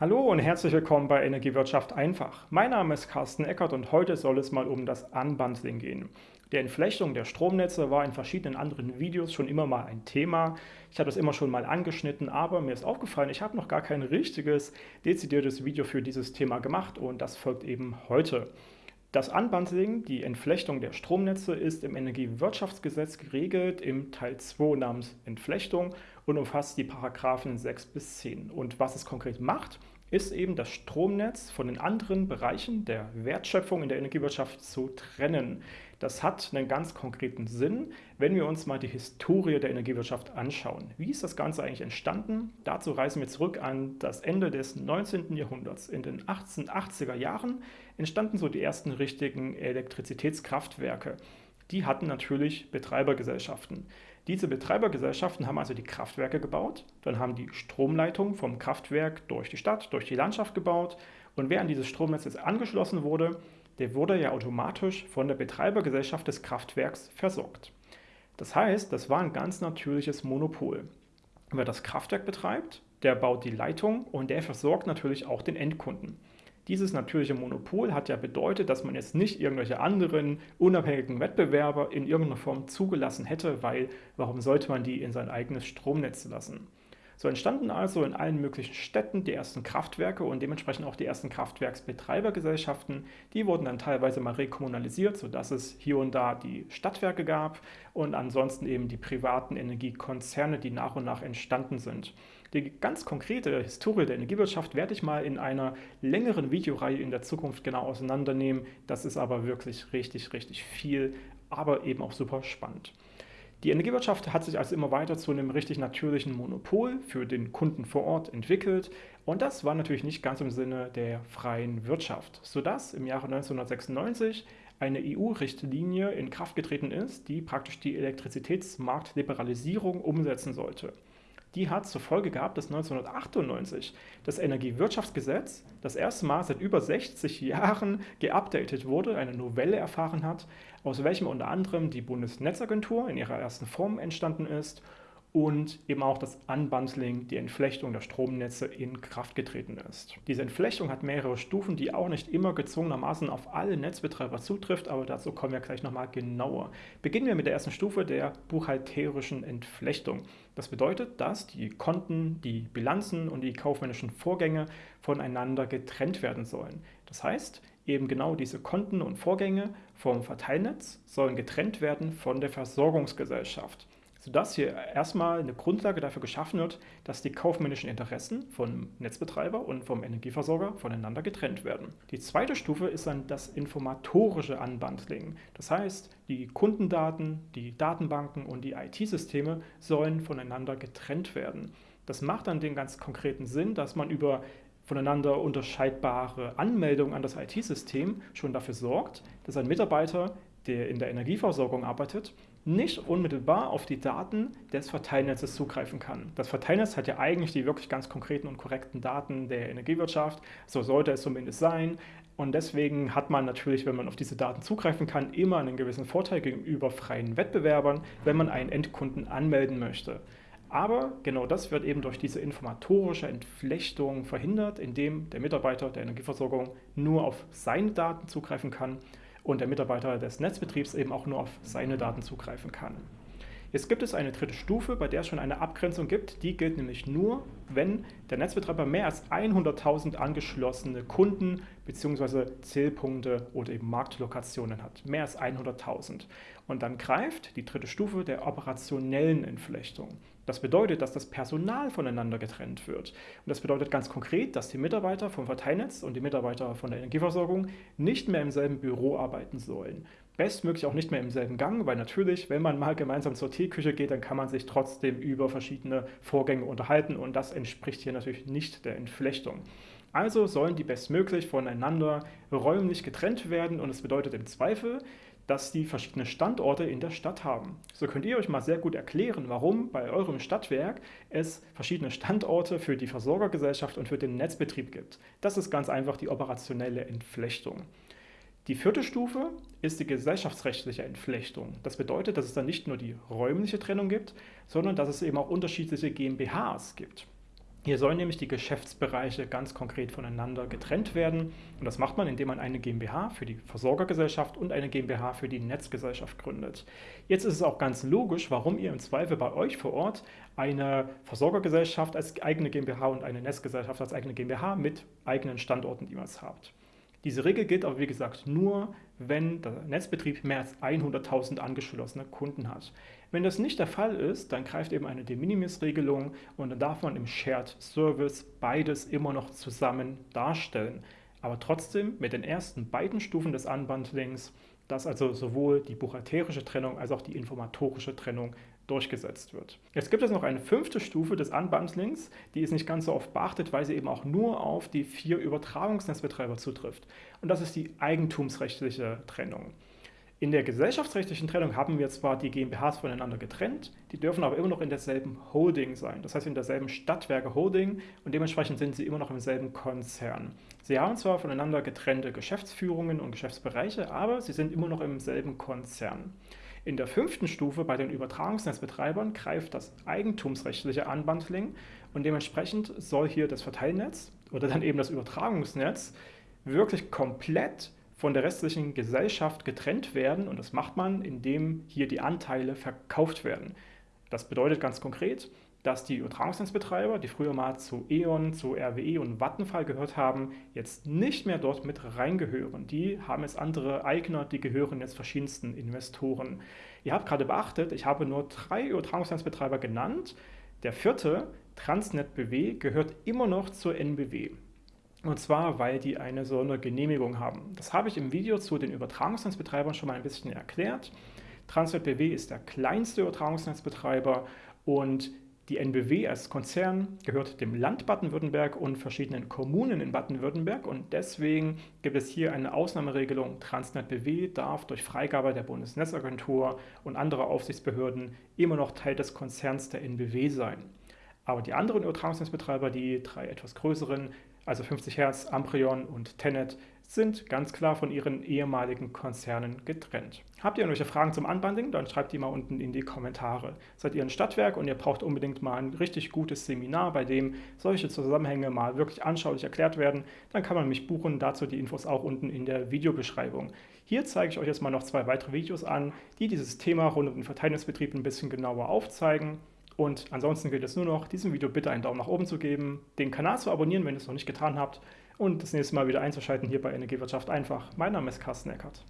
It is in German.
Hallo und herzlich willkommen bei Energiewirtschaft einfach. Mein Name ist Carsten Eckert und heute soll es mal um das Unbundling gehen. Die Entflechtung der Stromnetze war in verschiedenen anderen Videos schon immer mal ein Thema. Ich habe das immer schon mal angeschnitten, aber mir ist aufgefallen, ich habe noch gar kein richtiges, dezidiertes Video für dieses Thema gemacht und das folgt eben heute. Das Unbundling, die Entflechtung der Stromnetze, ist im Energiewirtschaftsgesetz geregelt im Teil 2 namens Entflechtung und umfasst die Paragraphen 6 bis 10. Und was es konkret macht, ist eben das Stromnetz von den anderen Bereichen der Wertschöpfung in der Energiewirtschaft zu trennen. Das hat einen ganz konkreten Sinn, wenn wir uns mal die Historie der Energiewirtschaft anschauen. Wie ist das Ganze eigentlich entstanden? Dazu reisen wir zurück an das Ende des 19. Jahrhunderts. In den 1880er Jahren entstanden so die ersten richtigen Elektrizitätskraftwerke. Die hatten natürlich Betreibergesellschaften. Diese Betreibergesellschaften haben also die Kraftwerke gebaut, dann haben die Stromleitung vom Kraftwerk durch die Stadt, durch die Landschaft gebaut und wer an dieses Stromnetz jetzt angeschlossen wurde, der wurde ja automatisch von der Betreibergesellschaft des Kraftwerks versorgt. Das heißt, das war ein ganz natürliches Monopol. Wer das Kraftwerk betreibt, der baut die Leitung und der versorgt natürlich auch den Endkunden. Dieses natürliche Monopol hat ja bedeutet, dass man jetzt nicht irgendwelche anderen unabhängigen Wettbewerber in irgendeiner Form zugelassen hätte, weil warum sollte man die in sein eigenes Stromnetz lassen? So entstanden also in allen möglichen Städten die ersten Kraftwerke und dementsprechend auch die ersten Kraftwerksbetreibergesellschaften. Die wurden dann teilweise mal rekommunalisiert, sodass es hier und da die Stadtwerke gab und ansonsten eben die privaten Energiekonzerne, die nach und nach entstanden sind. Die ganz konkrete Historie der Energiewirtschaft werde ich mal in einer längeren Videoreihe in der Zukunft genau auseinandernehmen. Das ist aber wirklich richtig, richtig viel, aber eben auch super spannend. Die Energiewirtschaft hat sich also immer weiter zu einem richtig natürlichen Monopol für den Kunden vor Ort entwickelt und das war natürlich nicht ganz im Sinne der freien Wirtschaft, sodass im Jahre 1996 eine EU-Richtlinie in Kraft getreten ist, die praktisch die Elektrizitätsmarktliberalisierung umsetzen sollte die hat zur Folge gehabt, dass 1998 das Energiewirtschaftsgesetz das erste Mal seit über 60 Jahren geupdatet wurde, eine Novelle erfahren hat, aus welchem unter anderem die Bundesnetzagentur in ihrer ersten Form entstanden ist und eben auch das Unbundling, die Entflechtung der Stromnetze in Kraft getreten ist. Diese Entflechtung hat mehrere Stufen, die auch nicht immer gezwungenermaßen auf alle Netzbetreiber zutrifft, aber dazu kommen wir gleich nochmal genauer. Beginnen wir mit der ersten Stufe der buchhalterischen Entflechtung. Das bedeutet, dass die Konten, die Bilanzen und die kaufmännischen Vorgänge voneinander getrennt werden sollen. Das heißt, eben genau diese Konten und Vorgänge vom Verteilnetz sollen getrennt werden von der Versorgungsgesellschaft sodass hier erstmal eine Grundlage dafür geschaffen wird, dass die kaufmännischen Interessen vom Netzbetreiber und vom Energieversorger voneinander getrennt werden. Die zweite Stufe ist dann das informatorische Unbundling. Das heißt, die Kundendaten, die Datenbanken und die IT-Systeme sollen voneinander getrennt werden. Das macht dann den ganz konkreten Sinn, dass man über voneinander unterscheidbare Anmeldungen an das IT-System schon dafür sorgt, dass ein Mitarbeiter, der in der Energieversorgung arbeitet, nicht unmittelbar auf die Daten des Verteilnetzes zugreifen kann. Das Verteilnetz hat ja eigentlich die wirklich ganz konkreten und korrekten Daten der Energiewirtschaft, so sollte es zumindest sein. Und deswegen hat man natürlich, wenn man auf diese Daten zugreifen kann, immer einen gewissen Vorteil gegenüber freien Wettbewerbern, wenn man einen Endkunden anmelden möchte. Aber genau das wird eben durch diese informatorische Entflechtung verhindert, indem der Mitarbeiter der Energieversorgung nur auf seine Daten zugreifen kann und der Mitarbeiter des Netzbetriebs eben auch nur auf seine Daten zugreifen kann. Jetzt gibt es eine dritte Stufe, bei der es schon eine Abgrenzung gibt. Die gilt nämlich nur, wenn der Netzbetreiber mehr als 100.000 angeschlossene Kunden bzw. Zählpunkte oder eben Marktlokationen hat. Mehr als 100.000. Und dann greift die dritte Stufe der operationellen Entflechtung. Das bedeutet, dass das Personal voneinander getrennt wird. Und das bedeutet ganz konkret, dass die Mitarbeiter vom Verteilnetz und die Mitarbeiter von der Energieversorgung nicht mehr im selben Büro arbeiten sollen. Bestmöglich auch nicht mehr im selben Gang, weil natürlich, wenn man mal gemeinsam zur Teeküche geht, dann kann man sich trotzdem über verschiedene Vorgänge unterhalten und das entspricht hier natürlich nicht der Entflechtung. Also sollen die bestmöglich voneinander räumlich getrennt werden und es bedeutet im Zweifel, dass die verschiedene Standorte in der Stadt haben. So könnt ihr euch mal sehr gut erklären, warum bei eurem Stadtwerk es verschiedene Standorte für die Versorgergesellschaft und für den Netzbetrieb gibt. Das ist ganz einfach die operationelle Entflechtung. Die vierte Stufe ist die gesellschaftsrechtliche Entflechtung. Das bedeutet, dass es dann nicht nur die räumliche Trennung gibt, sondern dass es eben auch unterschiedliche GmbHs gibt. Hier sollen nämlich die Geschäftsbereiche ganz konkret voneinander getrennt werden. Und das macht man, indem man eine GmbH für die Versorgergesellschaft und eine GmbH für die Netzgesellschaft gründet. Jetzt ist es auch ganz logisch, warum ihr im Zweifel bei euch vor Ort eine Versorgergesellschaft als eigene GmbH und eine Netzgesellschaft als eigene GmbH mit eigenen Standorten jeweils habt. Diese Regel gilt aber wie gesagt nur, wenn der Netzbetrieb mehr als 100.000 angeschlossene Kunden hat. Wenn das nicht der Fall ist, dann greift eben eine De Minimis-Regelung und dann darf man im Shared Service beides immer noch zusammen darstellen. Aber trotzdem mit den ersten beiden Stufen des Unbundlings, dass also sowohl die buchhalterische Trennung als auch die informatorische Trennung durchgesetzt wird. Jetzt gibt es noch eine fünfte Stufe des Unbundlings, die ist nicht ganz so oft beachtet, weil sie eben auch nur auf die vier Übertragungsnetzbetreiber zutrifft. Und das ist die eigentumsrechtliche Trennung. In der gesellschaftsrechtlichen Trennung haben wir zwar die GmbHs voneinander getrennt, die dürfen aber immer noch in derselben Holding sein, das heißt in derselben Stadtwerke Holding und dementsprechend sind sie immer noch im selben Konzern. Sie haben zwar voneinander getrennte Geschäftsführungen und Geschäftsbereiche, aber sie sind immer noch im selben Konzern. In der fünften Stufe bei den Übertragungsnetzbetreibern greift das eigentumsrechtliche Unbundling und dementsprechend soll hier das Verteilnetz oder dann eben das Übertragungsnetz wirklich komplett von der restlichen Gesellschaft getrennt werden und das macht man, indem hier die Anteile verkauft werden. Das bedeutet ganz konkret, dass die Übertragungsnetzbetreiber, die früher mal zu E.ON, zu RWE und Vattenfall gehört haben, jetzt nicht mehr dort mit reingehören. Die haben jetzt andere Eigner, die gehören jetzt verschiedensten Investoren. Ihr habt gerade beachtet, ich habe nur drei Übertragungsnetzbetreiber genannt. Der vierte, Transnet BW, gehört immer noch zur NBW. Und zwar, weil die eine Sondergenehmigung haben. Das habe ich im Video zu den Übertragungsnetzbetreibern schon mal ein bisschen erklärt. Transnet BW ist der kleinste Übertragungsnetzbetreiber und die NBW als Konzern gehört dem Land Baden-Württemberg und verschiedenen Kommunen in Baden-Württemberg und deswegen gibt es hier eine Ausnahmeregelung. Transnet BW darf durch Freigabe der Bundesnetzagentur und anderer Aufsichtsbehörden immer noch Teil des Konzerns der NBW sein. Aber die anderen Übertragungsnetzbetreiber, die drei etwas größeren, also 50 Hertz, Amprion und Tenet, sind ganz klar von ihren ehemaligen Konzernen getrennt. Habt ihr irgendwelche Fragen zum Unbundling? Dann schreibt die mal unten in die Kommentare. Seid ihr ein Stadtwerk und ihr braucht unbedingt mal ein richtig gutes Seminar, bei dem solche Zusammenhänge mal wirklich anschaulich erklärt werden, dann kann man mich buchen. Dazu die Infos auch unten in der Videobeschreibung. Hier zeige ich euch jetzt mal noch zwei weitere Videos an, die dieses Thema rund um den Verteilnisbetrieb ein bisschen genauer aufzeigen. Und ansonsten gilt es nur noch, diesem Video bitte einen Daumen nach oben zu geben, den Kanal zu abonnieren, wenn ihr es noch nicht getan habt und das nächste Mal wieder einzuschalten hier bei Energiewirtschaft einfach. Mein Name ist Carsten Eckert.